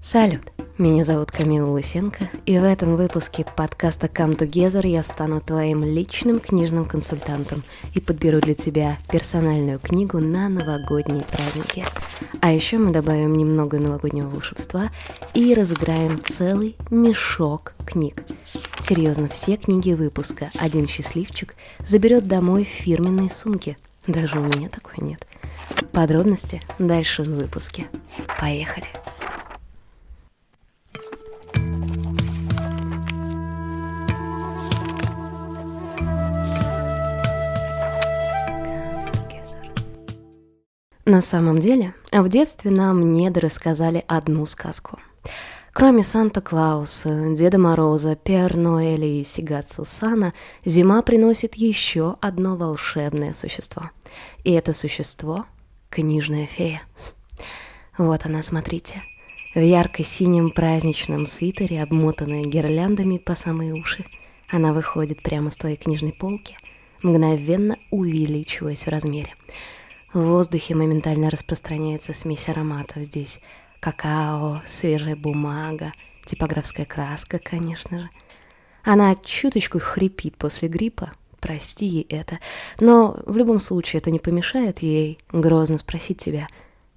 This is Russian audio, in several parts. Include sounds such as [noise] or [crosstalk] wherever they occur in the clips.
Салют! Меня зовут Камила Лысенко, и в этом выпуске подкаста Come Together я стану твоим личным книжным консультантом и подберу для тебя персональную книгу на новогодние праздники. А еще мы добавим немного новогоднего волшебства и разыграем целый мешок книг. Серьезно, все книги выпуска один счастливчик заберет домой в фирменной сумке. Даже у меня такой нет. Подробности дальше в выпуске. Поехали! На самом деле, в детстве нам недо рассказали одну сказку. Кроме Санта-Клауса, Деда Мороза, Пер Ноэля и Сигацу Сана, зима приносит еще одно волшебное существо. И это существо — книжная фея. Вот она, смотрите. В ярко-синем праздничном свитере, обмотанная гирляндами по самые уши, она выходит прямо с твоей книжной полки, мгновенно увеличиваясь в размере. В воздухе моментально распространяется смесь ароматов здесь. Какао, свежая бумага, типографская краска, конечно же. Она чуточку хрипит после гриппа, прости ей это, но в любом случае это не помешает ей грозно спросить тебя,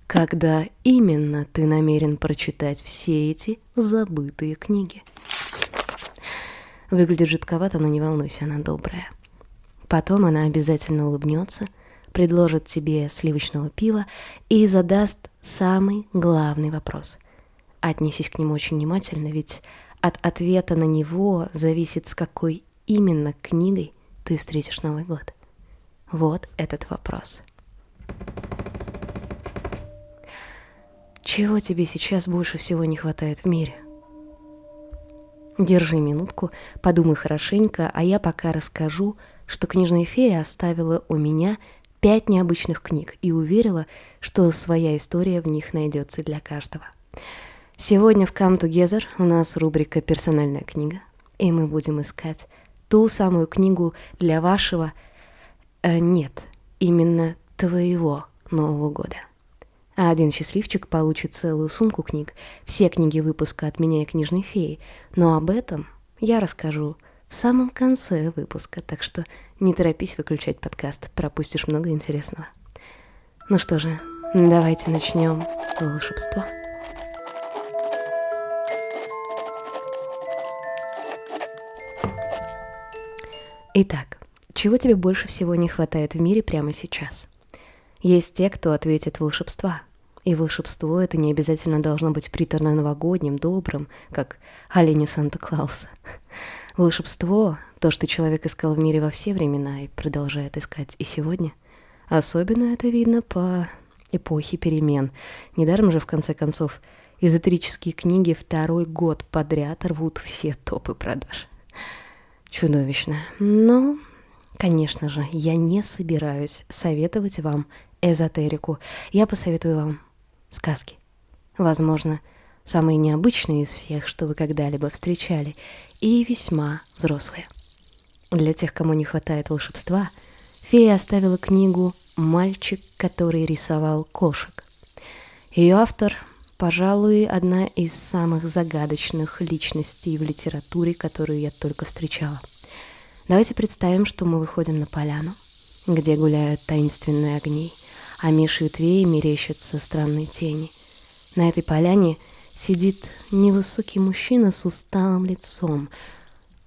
когда именно ты намерен прочитать все эти забытые книги. Выглядит жидковато, но не волнуйся, она добрая. Потом она обязательно улыбнется — предложит тебе сливочного пива и задаст самый главный вопрос. Отнесись к нему очень внимательно, ведь от ответа на него зависит, с какой именно книгой ты встретишь Новый год. Вот этот вопрос. Чего тебе сейчас больше всего не хватает в мире? Держи минутку, подумай хорошенько, а я пока расскажу, что книжная фея оставила у меня пять необычных книг и уверила, что своя история в них найдется для каждого. Сегодня в Come Together у нас рубрика «Персональная книга», и мы будем искать ту самую книгу для вашего... Э, нет, именно твоего Нового года. А один счастливчик получит целую сумку книг, все книги выпуска от меня и книжной феи, но об этом я расскажу в самом конце выпуска, так что не торопись выключать подкаст, пропустишь много интересного. Ну что же, давайте начнем волшебство. Итак, чего тебе больше всего не хватает в мире прямо сейчас? Есть те, кто ответит волшебства. И волшебство это не обязательно должно быть приторно-новогодним, добрым, как оленю Санта-Клауса. Волшебство — то, что человек искал в мире во все времена и продолжает искать и сегодня. Особенно это видно по эпохе перемен. Недаром же, в конце концов, эзотерические книги второй год подряд рвут все топы продаж. Чудовищно. Но, конечно же, я не собираюсь советовать вам эзотерику. Я посоветую вам сказки. Возможно, самые необычные из всех, что вы когда-либо встречали, и весьма взрослые. Для тех, кому не хватает волшебства, фея оставила книгу «Мальчик, который рисовал кошек». Ее автор, пожалуй, одна из самых загадочных личностей в литературе, которую я только встречала. Давайте представим, что мы выходим на поляну, где гуляют таинственные огни, а меж ветвей мерещатся странные тени. На этой поляне – сидит невысокий мужчина с усталым лицом.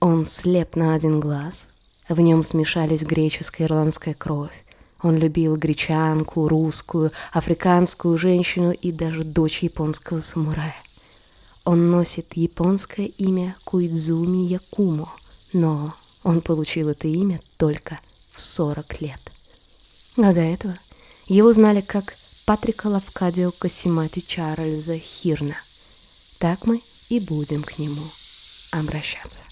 Он слеп на один глаз. В нем смешались греческая и ирландская кровь. Он любил гречанку, русскую, африканскую женщину и даже дочь японского самурая. Он носит японское имя Куидзуми Якумо, но он получил это имя только в 40 лет. А до этого его знали как Патрика Лавкадио Касимати Чарльза Хирна – так мы и будем к нему обращаться.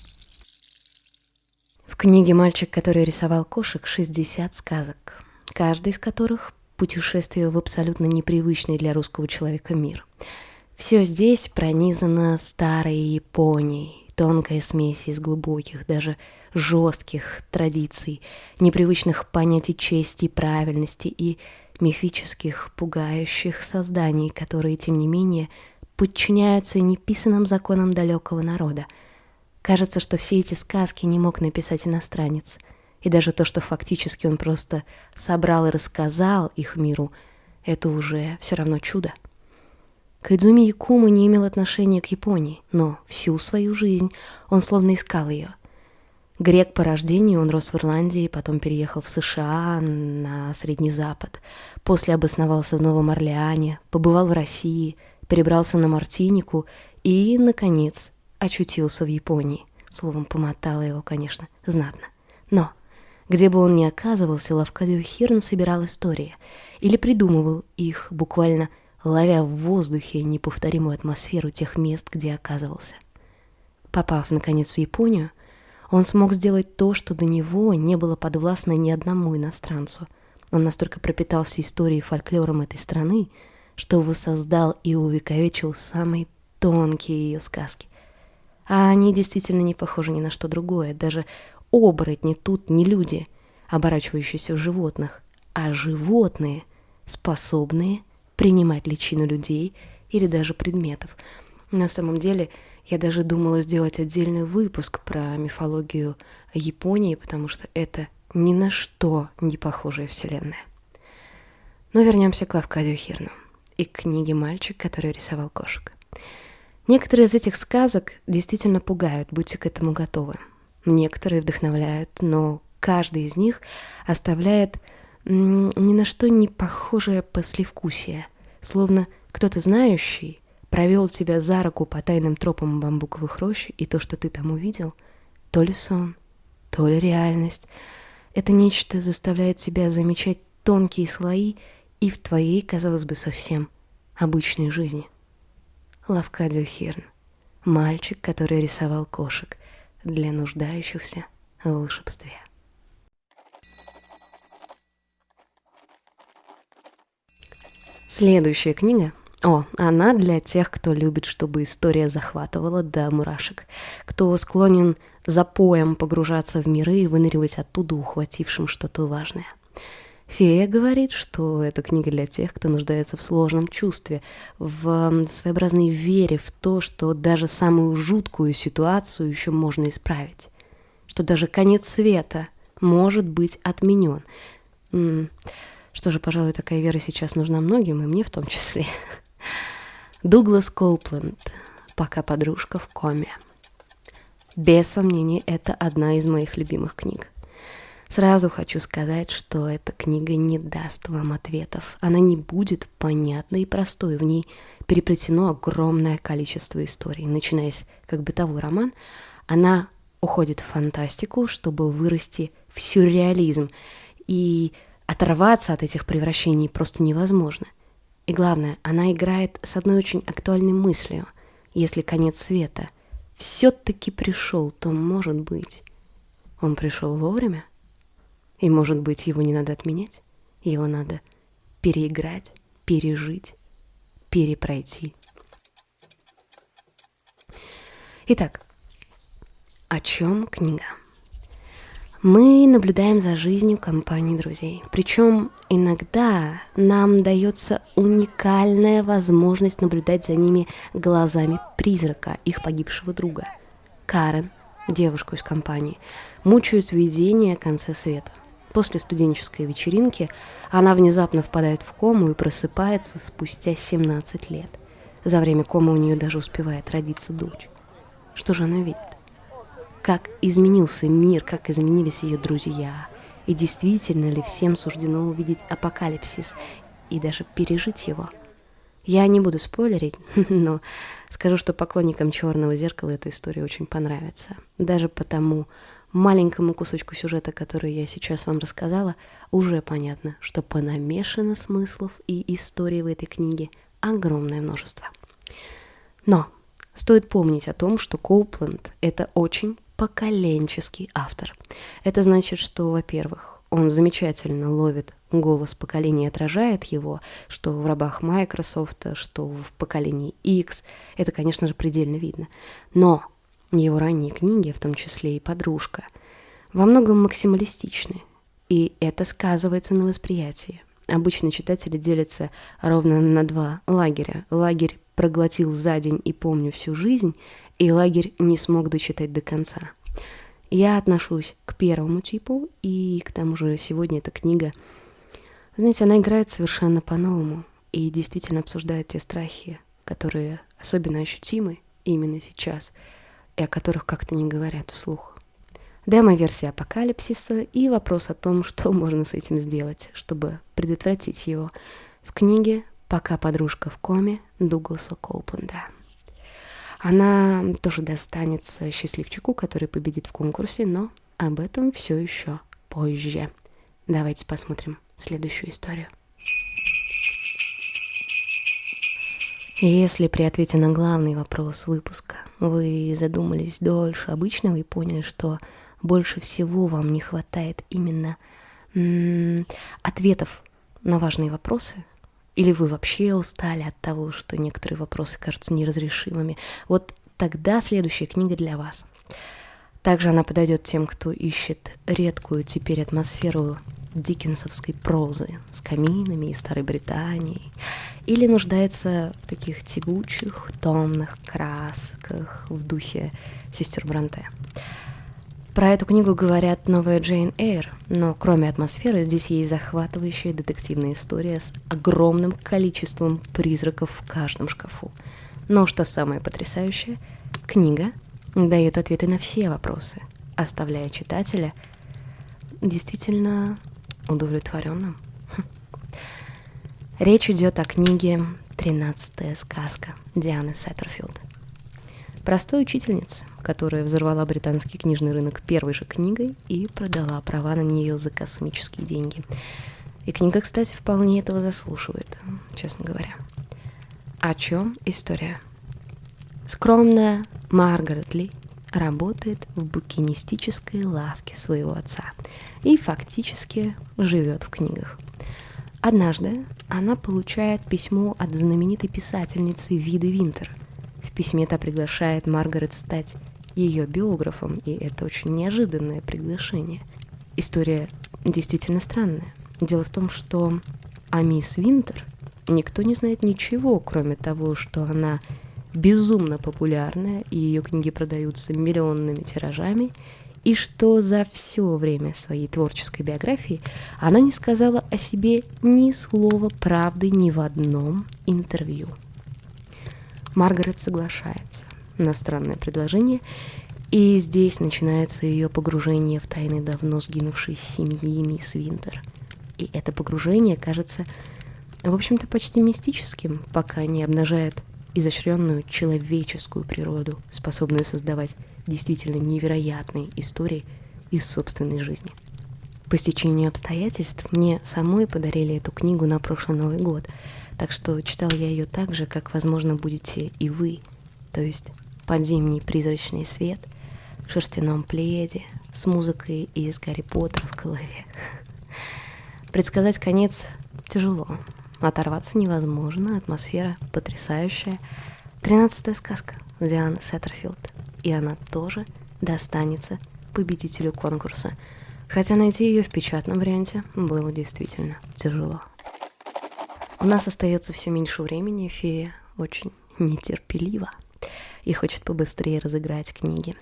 В книге «Мальчик, который рисовал кошек» 60 сказок, каждый из которых – путешествие в абсолютно непривычный для русского человека мир. Все здесь пронизано старой Японией, тонкая смесь из глубоких, даже жестких традиций, непривычных понятий чести и правильности и мифических, пугающих созданий, которые, тем не менее, подчиняются неписанным законам далекого народа. Кажется, что все эти сказки не мог написать иностранец. И даже то, что фактически он просто собрал и рассказал их миру, это уже все равно чудо. Кайдзуми Якума не имел отношения к Японии, но всю свою жизнь он словно искал ее. Грек по рождению, он рос в Ирландии, потом переехал в США, на Средний Запад. После обосновался в Новом Орлеане, побывал в России, перебрался на Мартинику и, наконец, очутился в Японии. Словом, помотала его, конечно, знатно. Но где бы он ни оказывался, Лавкадио Хирн собирал истории или придумывал их буквально – ловя в воздухе неповторимую атмосферу тех мест, где оказывался. Попав, наконец, в Японию, он смог сделать то, что до него не было подвластно ни одному иностранцу. Он настолько пропитался историей и фольклором этой страны, что воссоздал и увековечил самые тонкие ее сказки. А они действительно не похожи ни на что другое. Даже оборотни тут не люди, оборачивающиеся в животных, а животные, способные принимать личину людей или даже предметов. На самом деле, я даже думала сделать отдельный выпуск про мифологию Японии, потому что это ни на что не похожая вселенная. Но вернемся к Лавкадию Хирну и к книге «Мальчик, который рисовал кошек». Некоторые из этих сказок действительно пугают, будьте к этому готовы. Некоторые вдохновляют, но каждый из них оставляет ни на что не похожее послевкусие, словно кто-то знающий провел тебя за руку по тайным тропам бамбуковых рощ, и то, что ты там увидел, то ли сон, то ли реальность, это нечто заставляет тебя замечать тонкие слои и в твоей, казалось бы, совсем обычной жизни. Лавкадио Хирн, мальчик, который рисовал кошек для нуждающихся в волшебстве. Следующая книга. О, она для тех, кто любит, чтобы история захватывала до мурашек, кто склонен за поем погружаться в миры и выныривать оттуда, ухватившим что-то важное. Фея говорит, что эта книга для тех, кто нуждается в сложном чувстве, в своеобразной вере в то, что даже самую жуткую ситуацию еще можно исправить, что даже конец света может быть отменен. Что же, пожалуй, такая вера сейчас нужна многим, и мне в том числе. Дуглас Коупленд «Пока подружка в коме». Без сомнений, это одна из моих любимых книг. Сразу хочу сказать, что эта книга не даст вам ответов. Она не будет понятной и простой. В ней переплетено огромное количество историй. Начинаясь как бытовой роман, она уходит в фантастику, чтобы вырасти в сюрреализм. И Оторваться от этих превращений просто невозможно. И главное, она играет с одной очень актуальной мыслью. Если конец света все-таки пришел, то, может быть, он пришел вовремя? И, может быть, его не надо отменять? Его надо переиграть, пережить, перепройти. Итак, о чем книга? Мы наблюдаем за жизнью компании друзей. Причем иногда нам дается уникальная возможность наблюдать за ними глазами призрака, их погибшего друга. Карен, девушку из компании, мучают видение конца света. После студенческой вечеринки она внезапно впадает в кому и просыпается спустя 17 лет. За время комы у нее даже успевает родиться дочь. Что же она видит? как изменился мир, как изменились ее друзья, и действительно ли всем суждено увидеть апокалипсис и даже пережить его. Я не буду спойлерить, [laughs] но скажу, что поклонникам «Черного зеркала» эта история очень понравится. Даже потому маленькому кусочку сюжета, который я сейчас вам рассказала, уже понятно, что понамешано смыслов и историй в этой книге огромное множество. Но стоит помнить о том, что Коупленд — это очень поколенческий автор. Это значит, что, во-первых, он замечательно ловит голос поколения, отражает его, что в рабах Microsoft, что в поколении X. Это, конечно же, предельно видно. Но его ранние книги, в том числе и «Подружка», во многом максималистичны, и это сказывается на восприятии. Обычно читатели делятся ровно на два лагеря. Лагерь проглотил за день и помню всю жизнь, и лагерь не смог дочитать до конца. Я отношусь к первому типу, и к тому же сегодня эта книга, знаете, она играет совершенно по-новому и действительно обсуждает те страхи, которые особенно ощутимы именно сейчас, и о которых как-то не говорят вслух. Демо-версия апокалипсиса и вопрос о том, [laughs] что можно с этим сделать, чтобы предотвратить его, в книге «Пока подружка в коме» Дугласа Колпленда. Она тоже достанется счастливчику, который победит в конкурсе, но об этом все еще позже. Давайте посмотрим следующую историю. Если при ответе на главный вопрос выпуска вы задумались дольше обычного и поняли, что больше всего вам не хватает именно ответов на важные вопросы, или вы вообще устали от того, что некоторые вопросы кажутся неразрешимыми? Вот тогда следующая книга для вас. Также она подойдет тем, кто ищет редкую теперь атмосферу диккенсовской прозы с каминами и Старой Британией, или нуждается в таких тягучих, томных красках в духе сестер Бранте. Про эту книгу говорят новая Джейн Эйр, но кроме атмосферы здесь есть захватывающая детективная история с огромным количеством призраков в каждом шкафу. Но что самое потрясающее, книга дает ответы на все вопросы, оставляя читателя действительно удовлетворенным. [laughs] Речь идет о книге «Тринадцатая сказка» Дианы Сеттерфилд. Простой учительницы, которая взорвала британский книжный рынок первой же книгой и продала права на нее за космические деньги. И книга, кстати, вполне этого заслуживает, честно говоря. О чем история? Скромная Маргарет Ли работает в букинистической лавке своего отца и фактически живет в книгах. Однажды она получает письмо от знаменитой писательницы Виды Винтер. В письме та приглашает Маргарет стать ее биографом, и это очень неожиданное приглашение. История действительно странная. Дело в том, что о мисс Винтер никто не знает ничего, кроме того, что она безумно популярная, и ее книги продаются миллионными тиражами, и что за все время своей творческой биографии она не сказала о себе ни слова правды ни в одном интервью. Маргарет соглашается на странное предложение, и здесь начинается ее погружение в тайны давно сгинувшей семьи мисс Винтер. И это погружение кажется, в общем-то, почти мистическим, пока не обнажает изощренную человеческую природу, способную создавать действительно невероятные истории из собственной жизни. По стечению обстоятельств мне самой подарили эту книгу на прошлый Новый год, так что читал я ее так же, как, возможно, будете и вы, то есть под зимний призрачный свет в шерстяном пледе с музыкой из Гарри Поттера в голове. [laughs] Предсказать конец тяжело, оторваться невозможно, атмосфера потрясающая. Тринадцатая сказка Дианы Сеттерфилд, и она тоже достанется победителю конкурса, хотя найти ее в печатном варианте было действительно тяжело. У нас остается все меньше времени, фея очень нетерпелива и хочет побыстрее разыграть книги.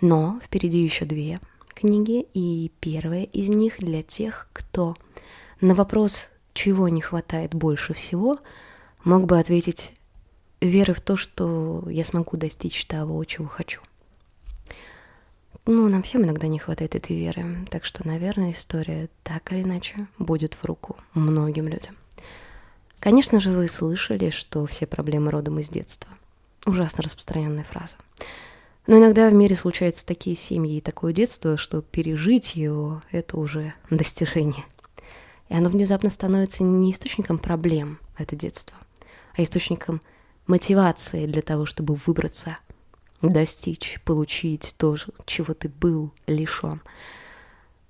Но впереди еще две книги, и первая из них для тех, кто на вопрос, чего не хватает больше всего, мог бы ответить веры в то, что я смогу достичь того, чего хочу. Ну, нам всем иногда не хватает этой веры, так что, наверное, история так или иначе будет в руку многим людям. Конечно же, вы слышали, что все проблемы родом из детства. Ужасно распространенная фраза. Но иногда в мире случаются такие семьи и такое детство, что пережить его — это уже [laughs] достижение. И оно внезапно становится не источником проблем, это детство, а источником мотивации для того, чтобы выбраться, достичь, получить то, чего ты был лишен.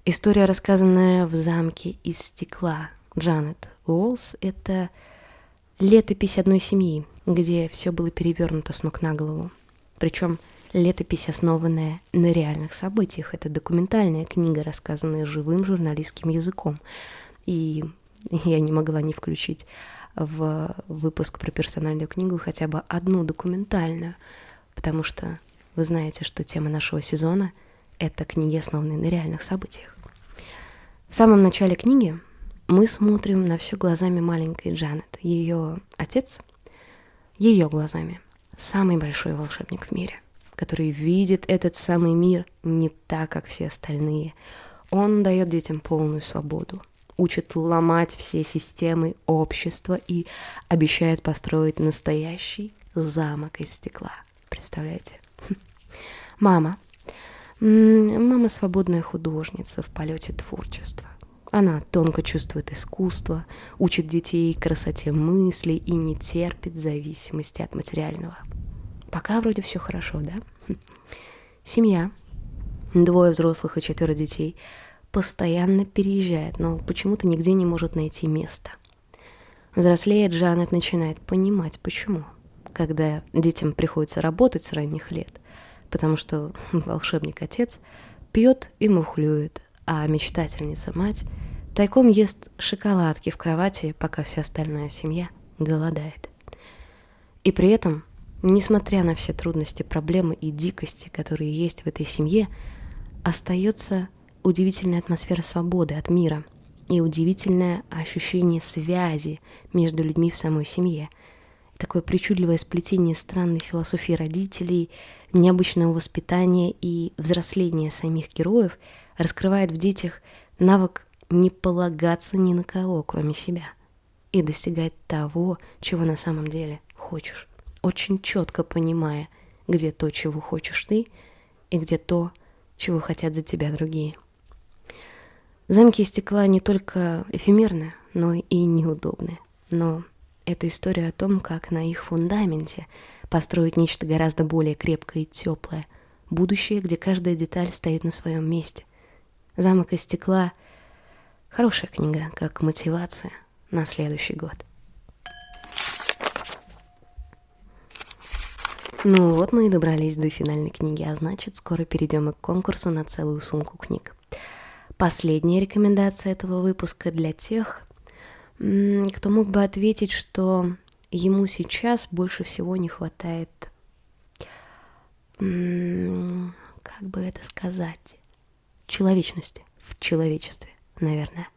История, рассказанная в замке из стекла Джанет Уолс, это летопись одной семьи, где все было перевернуто с ног на голову. Причем летопись, основанная на реальных событиях. Это документальная книга, рассказанная живым журналистским языком. И [laughs] я не могла не включить в выпуск про персональную книгу хотя бы одну документальную, потому что вы знаете, что тема нашего сезона — это книги, основанные на реальных событиях. В самом начале книги мы смотрим на все глазами маленькой Джанет. Ее отец, ее глазами, самый большой волшебник в мире, который видит этот самый мир не так, как все остальные. Он дает детям полную свободу, учит ломать все системы общества и обещает построить настоящий замок из стекла. Представляете? [laughs] Мама. Мама свободная художница в полете творчества. Она тонко чувствует искусство, учит детей красоте мыслей и не терпит зависимости от материального. Пока вроде все хорошо, да? Семья. Двое взрослых и четверо детей постоянно переезжает, но почему-то нигде не может найти место. Взрослея, Джанет начинает понимать, почему. Когда детям приходится работать с ранних лет, потому что [laughs] волшебник-отец пьет и мухлюет, а мечтательница-мать тайком ест шоколадки в кровати, пока вся остальная семья голодает. И при этом, несмотря на все трудности, проблемы и дикости, которые есть в этой семье, остается удивительная атмосфера свободы от мира и удивительное ощущение связи между людьми в самой семье. Такое причудливое сплетение странной философии родителей, необычного воспитания и взросления самих героев – раскрывает в детях навык не полагаться ни на кого, кроме себя, и достигать того, чего на самом деле хочешь, очень четко понимая, где то, чего хочешь ты, и где то, чего хотят за тебя другие. Замки из стекла не только эфемерны, но и неудобны. Но это история о том, как на их фундаменте построить нечто гораздо более крепкое и теплое, будущее, где каждая деталь стоит на своем месте, «Замок из стекла» — хорошая книга, как мотивация на следующий год. Ну вот мы и добрались до финальной книги, а значит, скоро перейдем и к конкурсу на целую сумку книг. Последняя рекомендация этого выпуска для тех, кто мог бы ответить, что ему сейчас больше всего не хватает, как бы это сказать, человечности в человечестве, наверное.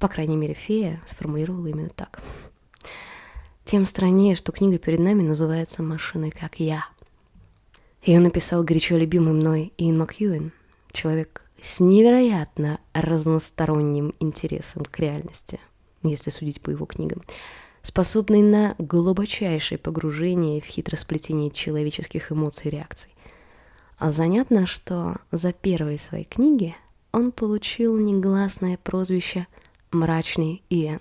По крайней мере, фея сформулировала именно так. Тем страннее, что книга перед нами называется «Машиной, как я». Ее написал горячо любимый мной Иэн Макьюин, человек с невероятно разносторонним интересом к реальности, если судить по его книгам, способный на глубочайшее погружение в хитросплетение человеческих эмоций и реакций. А занятно, что за первые свои книги он получил негласное прозвище «Мрачный Иэн».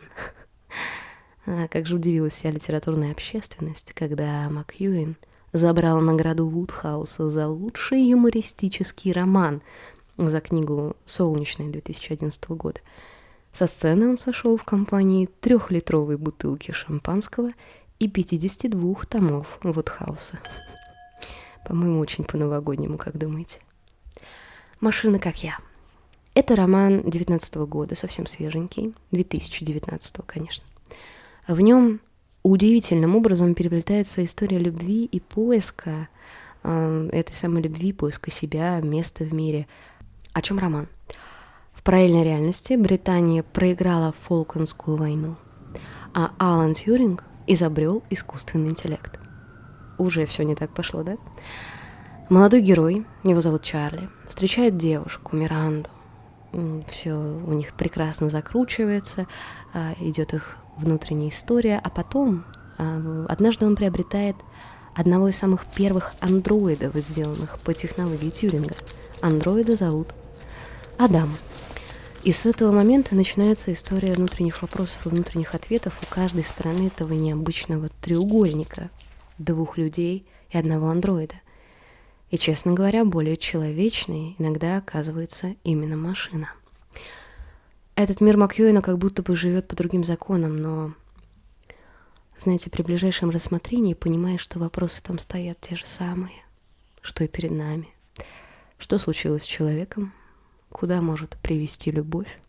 А как же удивилась вся литературная общественность, когда Макьюин забрал награду Вудхауса за лучший юмористический роман за книгу «Солнечная» 2011 года. Со сцены он сошел в компании трехлитровой бутылки шампанского и 52 томов Вудхауса. По-моему, очень по-новогоднему, как думаете? «Машина, как я». Это роман 19 года, совсем свеженький, 2019, конечно. В нем удивительным образом переплетается история любви и поиска э, этой самой любви, поиска себя, места в мире. О чем роман? В параллельной реальности Британия проиграла Фолклендскую войну, а Алан Тьюринг изобрел искусственный интеллект уже все не так пошло, да? Молодой герой, его зовут Чарли, встречает девушку, Миранду. Все у них прекрасно закручивается, а, идет их внутренняя история, а потом а, однажды он приобретает одного из самых первых андроидов, сделанных по технологии Тьюринга. Андроида зовут Адам. И с этого момента начинается история внутренних вопросов и внутренних ответов у каждой стороны этого необычного треугольника, двух людей и одного андроида. И, честно говоря, более человечной иногда оказывается именно машина. Этот мир Макьюина как будто бы живет по другим законам, но, знаете, при ближайшем рассмотрении понимаешь, что вопросы там стоят те же самые, что и перед нами. Что случилось с человеком? Куда может привести любовь?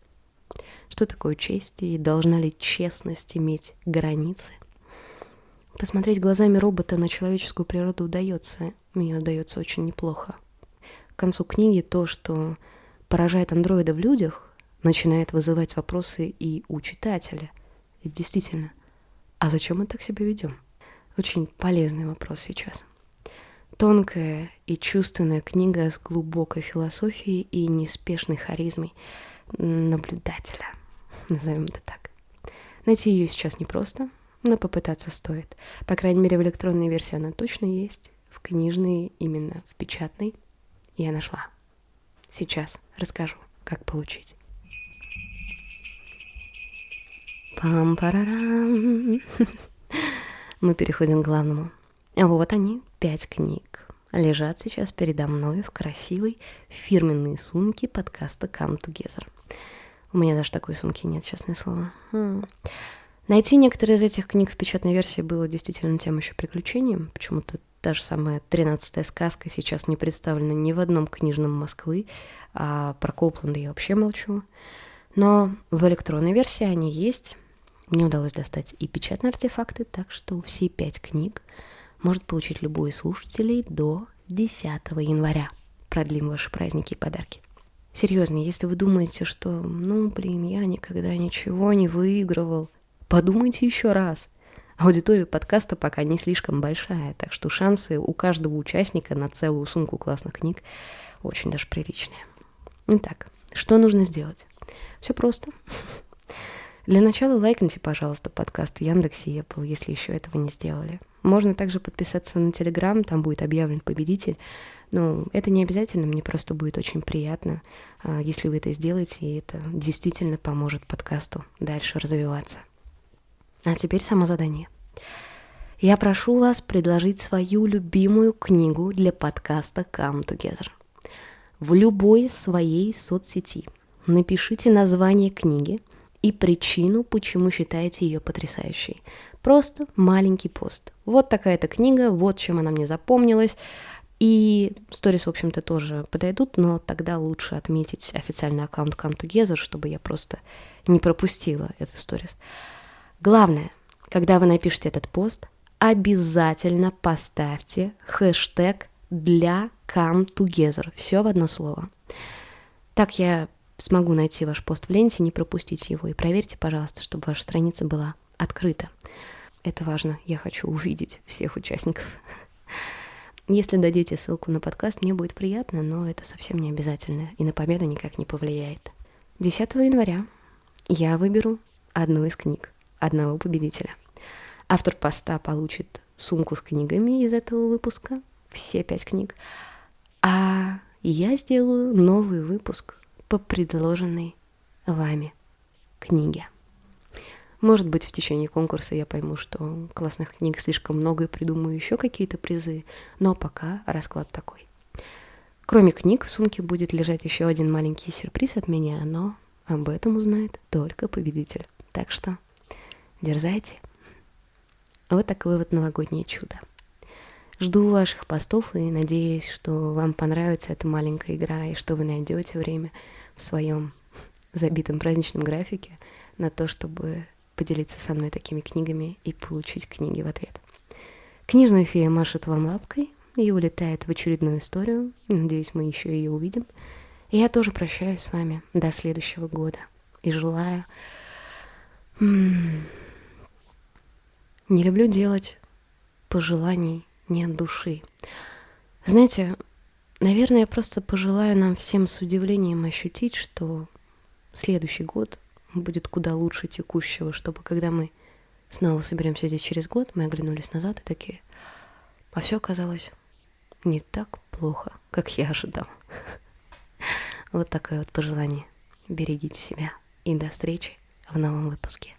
что такое честь и должна ли честность иметь границы. Посмотреть глазами робота на человеческую природу удается, мне удается очень неплохо. К концу книги то, что поражает андроида в людях, начинает вызывать вопросы и у читателя. И действительно, а зачем мы так себя ведем? Очень полезный вопрос сейчас. Тонкая и чувственная книга с глубокой философией и неспешной харизмой наблюдателя, назовем это так. Найти ее сейчас непросто, но попытаться стоит. По крайней мере, в электронной версии она точно есть, в книжной, именно в печатной, я нашла. Сейчас расскажу, как получить. Пам-парарам. [laughs] Мы переходим к главному. А вот они, пять книг, лежат сейчас передо мной в красивой фирменной сумке подкаста Come Together. У меня даже такой сумки нет, честное слово. Хм. Найти некоторые из этих книг в печатной версии было действительно тем еще приключением. Почему-то та же самая «Тринадцатая сказка» сейчас не представлена ни в одном книжном Москвы, а про Копланда я вообще молчу. Но в электронной версии они есть. Мне удалось достать и печатные артефакты, так что все пять книг может получить любой из слушателей до 10 января. Продлим ваши праздники и подарки. Серьезно, если вы думаете, что, ну, блин, я никогда ничего не выигрывал, подумайте еще раз. Аудитория подкаста пока не слишком большая, так что шансы у каждого участника на целую сумку классных книг очень даже приличные. Итак, что нужно сделать? Все просто. Для начала лайкните, пожалуйста, подкаст в Яндексе и Apple, если еще этого не сделали. Можно также подписаться на Телеграм, там будет объявлен победитель. Но это не обязательно, мне просто будет очень приятно, а, если вы это сделаете, и это действительно поможет подкасту дальше развиваться. А теперь само задание. Я прошу вас предложить свою любимую книгу для подкаста Come Together. В любой своей соцсети напишите название книги – и причину, почему считаете ее потрясающей. Просто маленький пост. Вот такая-то книга, вот чем она мне запомнилась. И сторис, в общем-то, тоже подойдут, но тогда лучше отметить официальный аккаунт Come Together, чтобы я просто не пропустила этот сторис. Главное, когда вы напишете этот пост, обязательно поставьте хэштег для Come Together. Все в одно слово. Так я смогу найти ваш пост в ленте, не пропустить его. И проверьте, пожалуйста, чтобы ваша страница была открыта. Это важно. Я хочу увидеть всех участников. Если дадите ссылку на подкаст, мне будет приятно, но это совсем не обязательно и на победу никак не повлияет. 10 января я выберу одну из книг, одного победителя. Автор поста получит сумку с книгами из этого выпуска, все пять книг, а я сделаю новый выпуск по предложенной вами книге. Может быть, в течение конкурса я пойму, что классных книг слишком много и придумаю еще какие-то призы, но пока расклад такой. Кроме книг, в сумке будет лежать еще один маленький сюрприз от меня, но об этом узнает только победитель. Так что дерзайте. Вот такое вот новогоднее чудо. Жду ваших постов и надеюсь, что вам понравится эта маленькая игра и что вы найдете время в своем забитом праздничном графике на то, чтобы поделиться со мной такими книгами и получить книги в ответ. Книжная фея машет вам лапкой и улетает в очередную историю. Надеюсь, мы еще ее увидим. И я тоже прощаюсь с вами до следующего года. И желаю... Не люблю делать пожеланий не от души. Знаете, наверное, я просто пожелаю нам всем с удивлением ощутить, что следующий год будет куда лучше текущего, чтобы когда мы снова соберемся здесь через год, мы оглянулись назад и такие, а все оказалось не так плохо, как я ожидал. [laughs] Вот такое вот пожелание. Берегите себя и до встречи в новом выпуске.